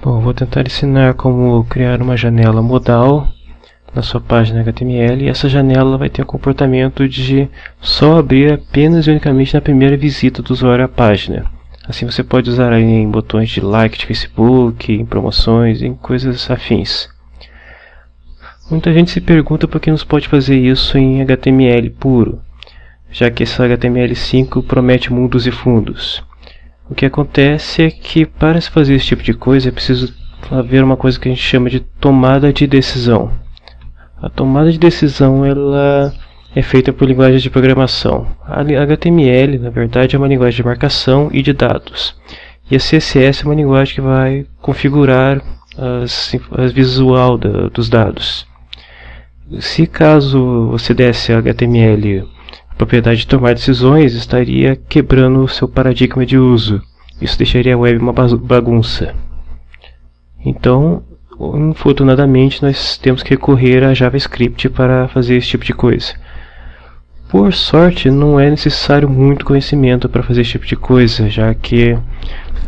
Bom, vou tentar ensinar como criar uma janela modal na sua página HTML e essa janela vai ter o comportamento de só abrir apenas e unicamente na primeira visita do usuário à página. Assim você pode usar em botões de like de Facebook, em promoções, em coisas afins. Muita gente se pergunta por que não pode fazer isso em HTML puro, já que esse HTML5 promete mundos e fundos. O que acontece é que para se fazer esse tipo de coisa é preciso haver uma coisa que a gente chama de tomada de decisão. A tomada de decisão ela é feita por linguagens de programação. A HTML, na verdade, é uma linguagem de marcação e de dados. E a CSS é uma linguagem que vai configurar a visual da, dos dados. Se caso você desse HTML propriedade de tomar decisões, estaria quebrando o seu paradigma de uso. Isso deixaria a web uma bagunça. Então, infortunadamente, nós temos que recorrer a JavaScript para fazer esse tipo de coisa. Por sorte, não é necessário muito conhecimento para fazer esse tipo de coisa, já que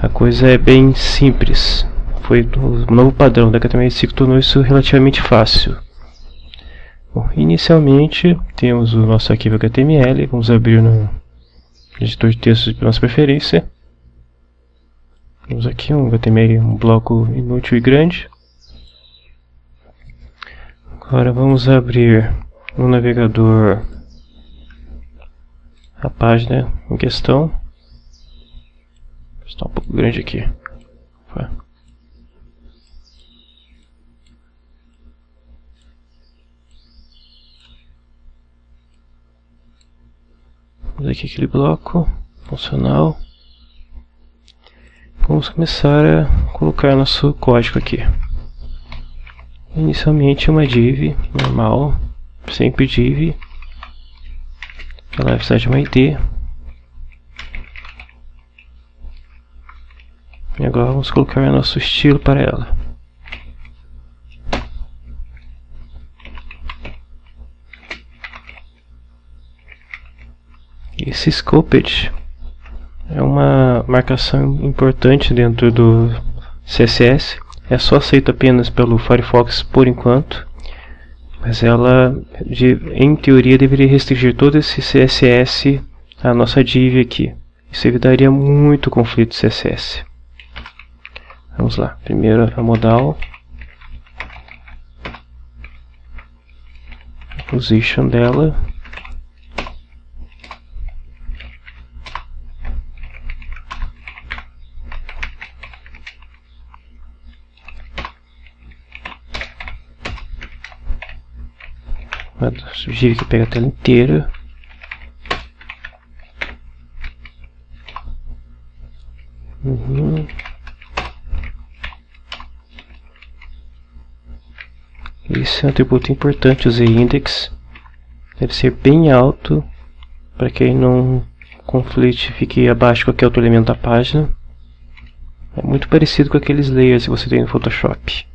a coisa é bem simples. Foi o novo padrão da HTML5 que tornou isso relativamente fácil. Bom, inicialmente, temos o nosso arquivo HTML, vamos abrir no editor de textos de nossa preferência. Temos aqui um HTML, um bloco inútil e grande. Agora vamos abrir no navegador a página em questão. Está um pouco grande aqui. Aqui aquele bloco funcional. Vamos começar a colocar nosso código aqui. Inicialmente uma div normal, sempre div. Ela vai precisar de uma ID. E agora vamos colocar nosso estilo para ela. Esse scoped é uma marcação importante dentro do CSS é só aceita apenas pelo Firefox por enquanto, mas ela, de, em teoria, deveria restringir todo esse CSS à nossa div aqui. Isso evitaria muito conflito CSS. Vamos lá, primeiro a modal, position dela, sugiro que pegue a tela inteira. Uhum. Esse é um atributo importante, o z-index. Deve ser bem alto para que não conflite fique abaixo de qualquer outro elemento da página. É muito parecido com aqueles layers que você tem no Photoshop.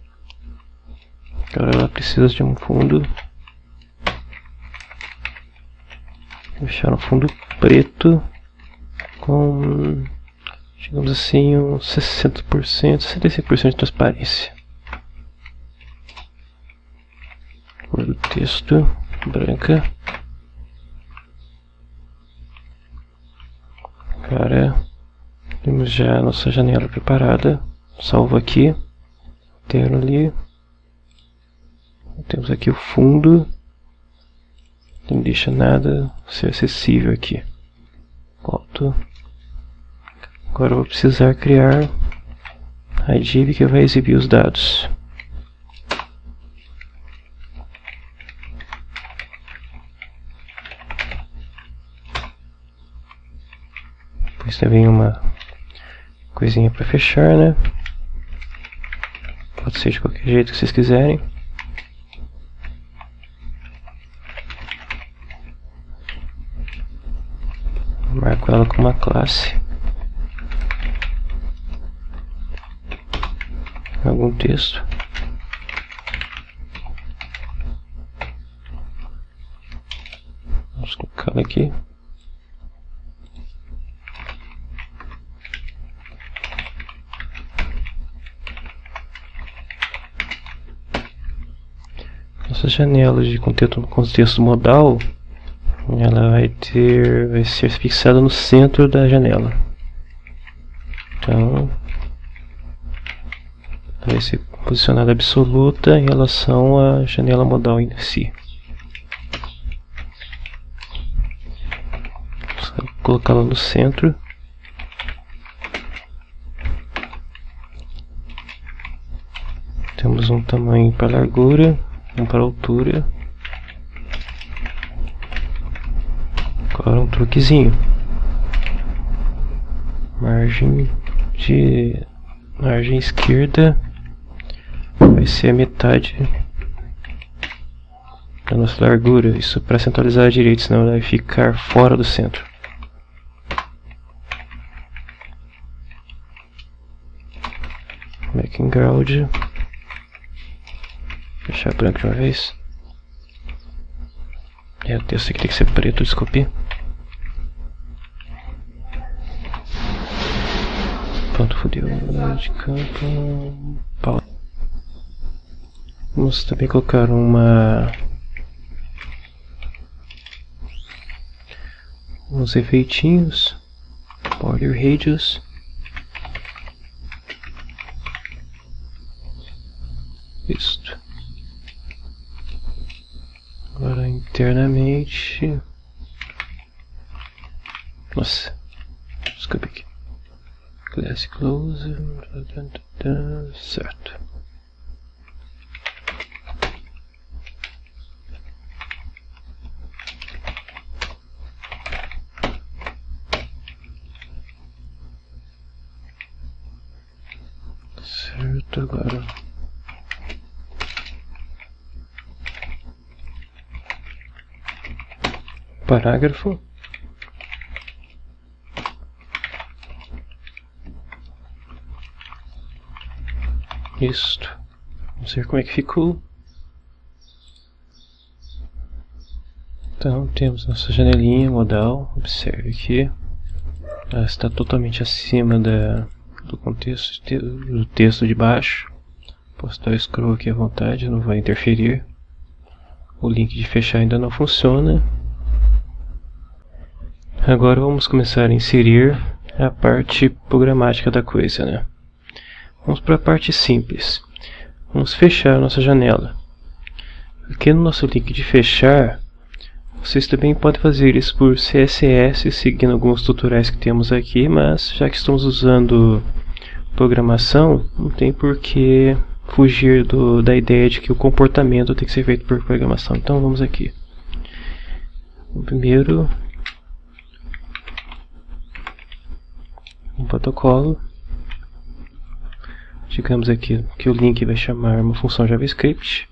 Agora ela precisa de um fundo deixar no fundo preto com digamos assim uns 60%, 65% de transparência. Cor do texto branca. Cara temos já a nossa janela preparada. Salvo aqui interno ali. Temos aqui o fundo não deixa nada ser acessível aqui. Volto. Agora eu vou precisar criar a div que vai exibir os dados. Depois também uma coisinha para fechar, né? Pode ser de qualquer jeito que vocês quiserem. uma classe, algum texto. Vamos colocar aqui. nossa janelas de contexto, contexto modal ela vai ter, vai ser fixada no centro da janela. Então, vai ser posicionada absoluta em relação à janela modal em si. colocá-la no centro. Temos um tamanho para largura, um para altura. Agora um truquezinho. Margem de margem esquerda vai ser a metade da nossa largura. Isso para centralizar a direita, senão ela vai ficar fora do centro. background deixar branco de uma vez é, o texto aqui tem que ser preto, desculpe pronto, fodeu de campo Pau. vamos também colocar uma uns efeitinhos border radius Isto. Agora internamente. Nossa. Desculpa aqui. Class close. Certo. Certo, agora parágrafo isto. Vamos ver como é que ficou. Então temos nossa janelinha modal. Observe que ela está totalmente acima da, do contexto do texto de baixo. Posso dar o scroll aqui à vontade não vai interferir. O link de fechar ainda não funciona. Agora vamos começar a inserir a parte programática da coisa, né? Vamos para a parte simples. Vamos fechar a nossa janela. Aqui no nosso link de fechar, vocês também podem fazer isso por CSS, seguindo alguns tutoriais que temos aqui, mas já que estamos usando programação, não tem por que fugir do, da ideia de que o comportamento tem que ser feito por programação. Então vamos aqui. Primeiro um protocolo. Digamos aqui que o link vai chamar uma função JavaScript.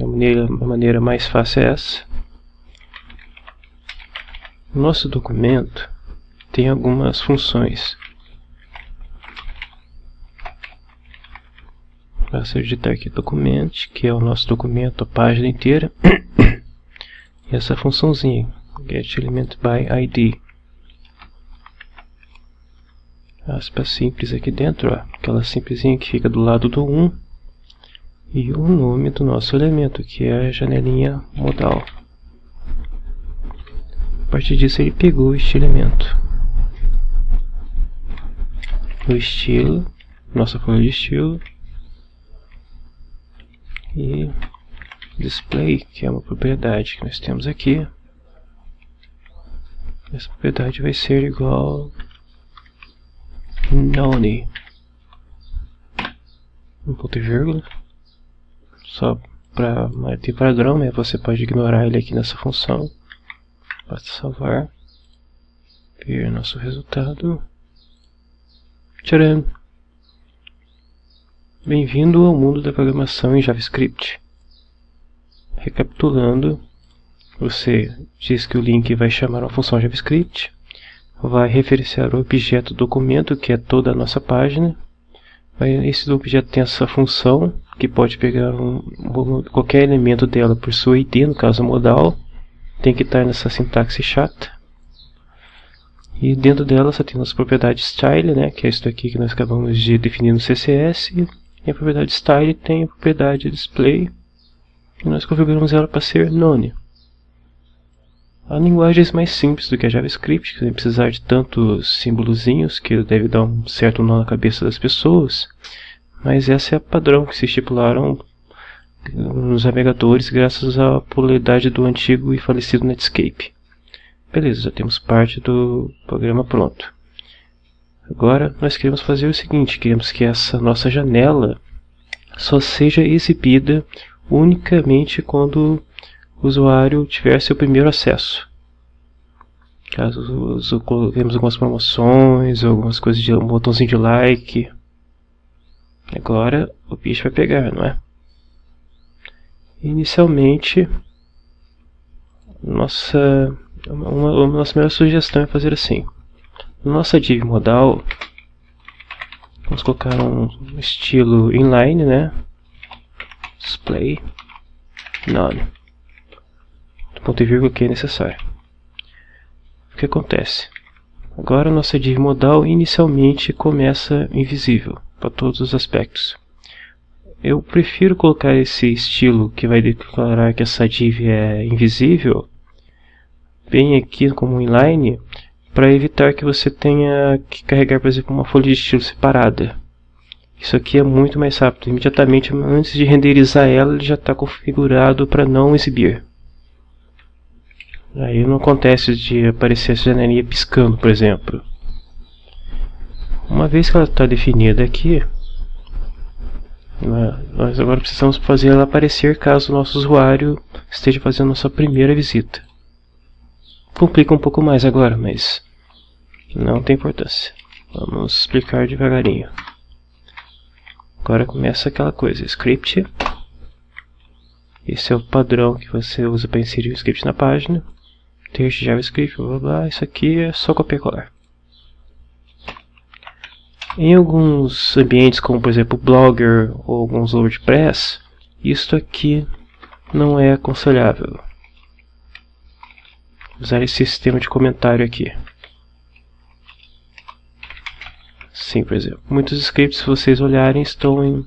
A maneira, a maneira mais fácil é essa. Nosso documento tem algumas funções. Basta digitar aqui documento, que é o nosso documento, a página inteira. e essa funçãozinha, getElementById. Aspas simples aqui dentro, ó, aquela simplesinha que fica do lado do 1 e o nome do nosso elemento, que é a janelinha modal. A partir disso ele pegou este elemento. O estilo, nossa folha de estilo e display, que é uma propriedade que nós temos aqui. Essa propriedade vai ser igual Noni. Um ponto e vírgula. Só para ter padrão, né? Você pode ignorar ele aqui nessa função. Basta salvar. Ver nosso resultado. Tcharam! Bem-vindo ao mundo da programação em JavaScript. Recapitulando, você diz que o link vai chamar uma função JavaScript vai referenciar o objeto documento, que é toda a nossa página. Esse objeto tem essa função, que pode pegar um, qualquer elemento dela por sua ID, no caso modal. Tem que estar nessa sintaxe chata. E dentro dela só tem as propriedades style, né, que é isso aqui que nós acabamos de definir no CSS. E a propriedade style tem a propriedade display. e nós configuramos ela para ser none. A linguagem é mais simples do que a JavaScript, sem precisar de tantos símbolozinhos que deve dar um certo nó na cabeça das pessoas, mas essa é a padrão que se estipularam nos navegadores graças à popularidade do antigo e falecido Netscape. Beleza, já temos parte do programa pronto. Agora nós queremos fazer o seguinte, queremos que essa nossa janela só seja exibida unicamente quando usuário tiver seu primeiro acesso. Caso temos algumas promoções, algumas coisas de um botãozinho de like. Agora o bicho vai pegar, não é? Inicialmente, nossa, uma, uma nossa melhor sugestão é fazer assim. Nossa div modal, vamos colocar um estilo inline, né? Display none. Ponto e vírgula que é necessário. O que acontece? Agora nossa div modal inicialmente começa invisível para todos os aspectos. Eu prefiro colocar esse estilo que vai declarar que essa div é invisível bem aqui como inline para evitar que você tenha que carregar, por exemplo, uma folha de estilo separada. Isso aqui é muito mais rápido. Imediatamente antes de renderizar ela, ele já está configurado para não exibir. Aí não acontece de aparecer essa janelinha piscando, por exemplo. Uma vez que ela está definida aqui, nós agora precisamos fazer ela aparecer caso o nosso usuário esteja fazendo a sua primeira visita. Complica um pouco mais agora, mas não tem importância. Vamos explicar devagarinho. Agora começa aquela coisa, script. Esse é o padrão que você usa para inserir o script na página. Texto JavaScript, blá blá. Isso aqui é só copiar e colar. Em alguns ambientes, como por exemplo Blogger ou alguns WordPress, isto aqui não é aconselhável. Usar esse sistema de comentário aqui. Sim, por exemplo. Muitos scripts, se vocês olharem, estão em,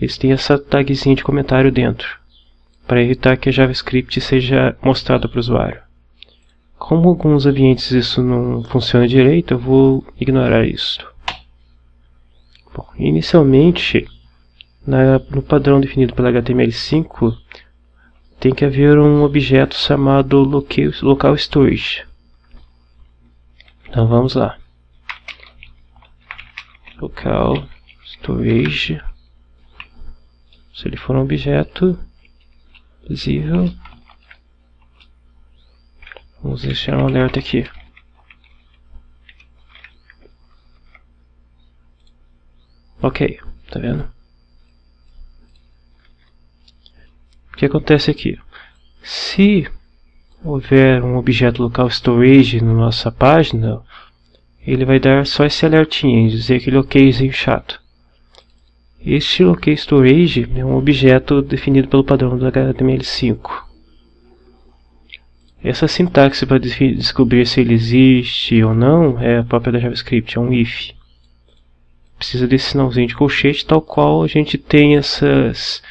eles têm essa tagzinha de comentário dentro, para evitar que a JavaScript seja mostrada para o usuário. Como alguns ambientes isso não funciona direito, eu vou ignorar isso. Bom, inicialmente, na, no padrão definido pela HTML5, tem que haver um objeto chamado local, local storage. Então vamos lá local storage se ele for um objeto visível vamos deixar um alerta aqui ok tá vendo o que acontece aqui se houver um objeto local storage na nossa página ele vai dar só esse alertinho, dizer aquele okzinho chato. Este OK Storage é um objeto definido pelo padrão do HTML5. Essa sintaxe para descobrir se ele existe ou não é a própria da JavaScript, é um if. Precisa desse sinalzinho de colchete, tal qual a gente tem essas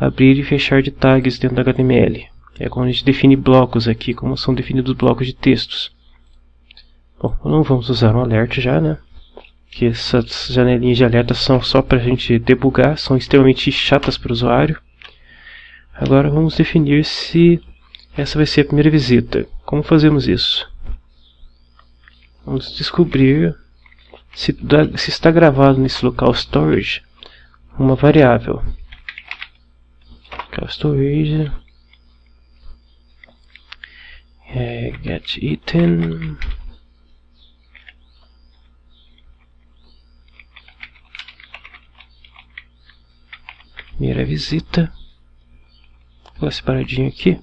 abrir e fechar de tags dentro do HTML. É quando a gente define blocos aqui, como são definidos blocos de textos. Bom, não vamos usar um alerta já, né? Que essas janelinhas de alerta são só para a gente debugar, são extremamente chatas para o usuário. Agora vamos definir se essa vai ser a primeira visita. Como fazemos isso? Vamos descobrir se, se está gravado nesse local storage uma variável. Local storage é, get item Primeira visita. Vou separadinho aqui.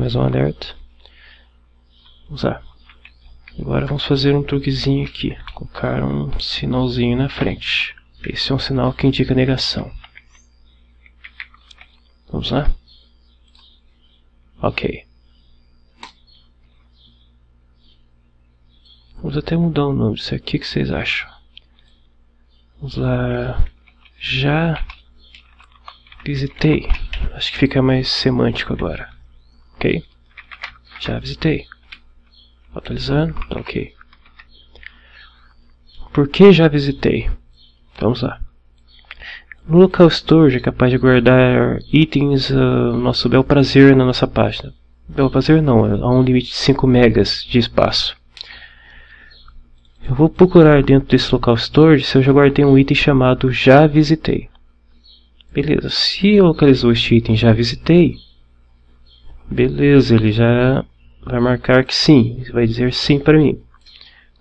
Mais um alerta. Vamos lá. Agora vamos fazer um truquezinho aqui. Colocar um sinalzinho na frente. Esse é um sinal que indica negação. Vamos lá? Ok. Vamos até mudar o nome disso aqui, o que vocês acham? Vamos lá. Já visitei. Acho que fica mais semântico agora. Ok? Já visitei. Atualizando, tá ok. Por que já visitei? Vamos lá. No local storage é capaz de guardar itens uh, nosso bel prazer na nossa página. Bel prazer não, há um limite de 5 megas de espaço. Eu vou procurar dentro desse local storage se eu já guardei um item chamado já visitei. Beleza, se eu localizou este item já visitei, beleza, ele já vai marcar que sim, vai dizer sim para mim.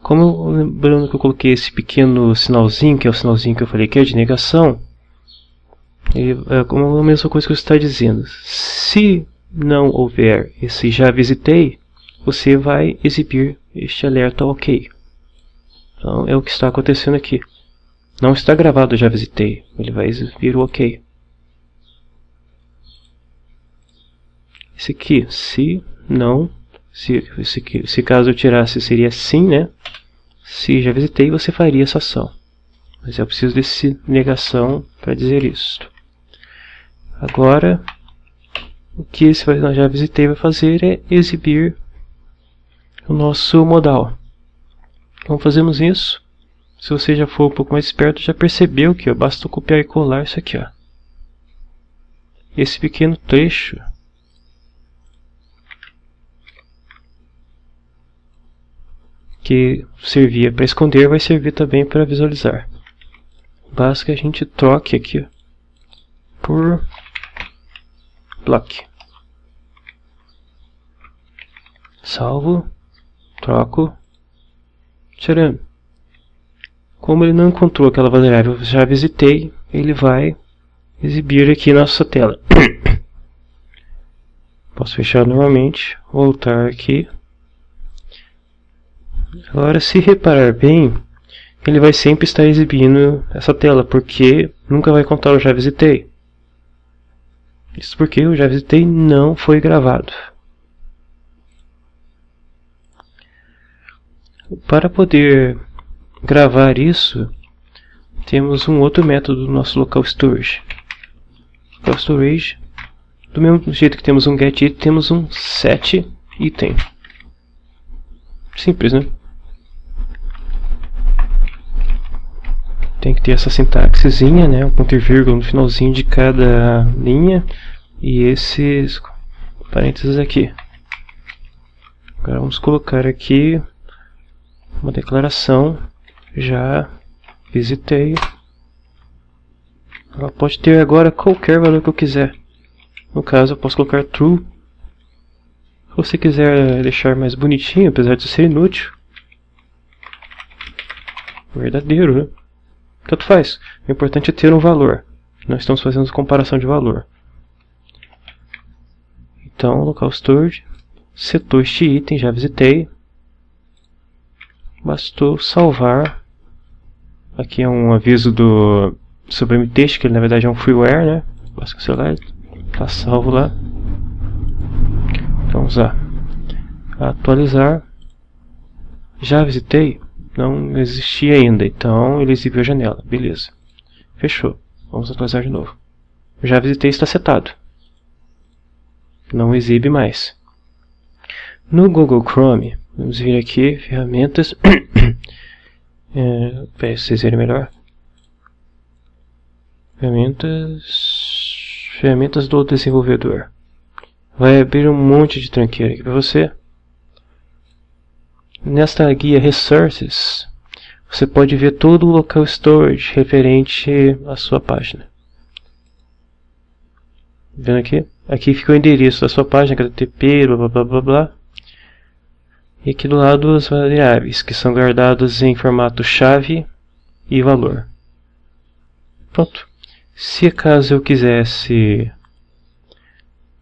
Como lembrando que eu coloquei esse pequeno sinalzinho, que é o sinalzinho que eu falei que é de negação, é como a mesma coisa que você está dizendo. Se não houver esse já visitei, você vai exibir este alerta OK. Então é o que está acontecendo aqui. Não está gravado já visitei, ele vai exibir o OK. Esse aqui, se não, se, se, se caso eu tirasse seria sim, né? Se já visitei, você faria essa ação. Mas eu preciso desse negação para dizer isso. Agora, o que esse já visitei vai fazer é exibir o nosso modal. Como fazemos isso? Se você já for um pouco mais esperto, já percebeu que ó, basta copiar e colar isso aqui. Ó. Esse pequeno trecho que servia para esconder vai servir também para visualizar. Basta que a gente troque aqui por block. Salvo, troco, tirando. Como ele não encontrou aquela variável que já visitei, ele vai exibir aqui na nossa tela. Posso fechar novamente, voltar aqui. Agora, se reparar bem, ele vai sempre estar exibindo essa tela, porque nunca vai contar o já visitei. Isso porque o já visitei não foi gravado. Para poder gravar isso, temos um outro método no nosso local storage. Local storage, do mesmo jeito que temos um get temos um set item. Simples, né? Tem que ter essa sintaxezinha, né? Um ponto e vírgula no finalzinho de cada linha e esses parênteses aqui. Agora vamos colocar aqui uma declaração já visitei. Ela pode ter agora qualquer valor que eu quiser. No caso, eu posso colocar true. Se você quiser deixar mais bonitinho, apesar de ser inútil, verdadeiro, né? Tanto faz. O importante é ter um valor. Nós estamos fazendo comparação de valor. Então, local storage, setou este item, já visitei. Bastou salvar. Aqui é um aviso do Sublime Text, que na verdade é um freeware, né? Basta cancelar, está salvo lá. Então, lá. Atualizar. Já visitei? Não existia ainda, então ele exibiu a janela. Beleza. Fechou. Vamos atualizar de novo. Já visitei está setado não exibe mais. No Google Chrome, vamos vir aqui, ferramentas, é, para vocês verem melhor. Ferramentas, ferramentas do desenvolvedor. Vai abrir um monte de tranqueira aqui para você. Nesta guia Resources, você pode ver todo o local storage referente à sua página. Vendo aqui? Aqui fica o endereço da sua página, HTTP, blá blá blá blá blá. E aqui do lado as variáveis, que são guardadas em formato chave e valor. Pronto. Se acaso eu quisesse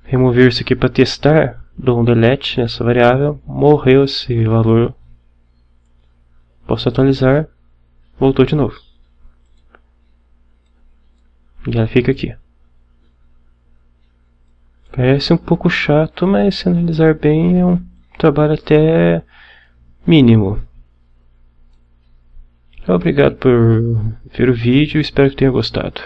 remover isso aqui para testar, dou um delete nessa variável, morreu esse valor. Posso atualizar, voltou de novo. E ela fica aqui. Parece um pouco chato, mas se analisar bem é um trabalho até mínimo. Obrigado por ver o vídeo, espero que tenha gostado.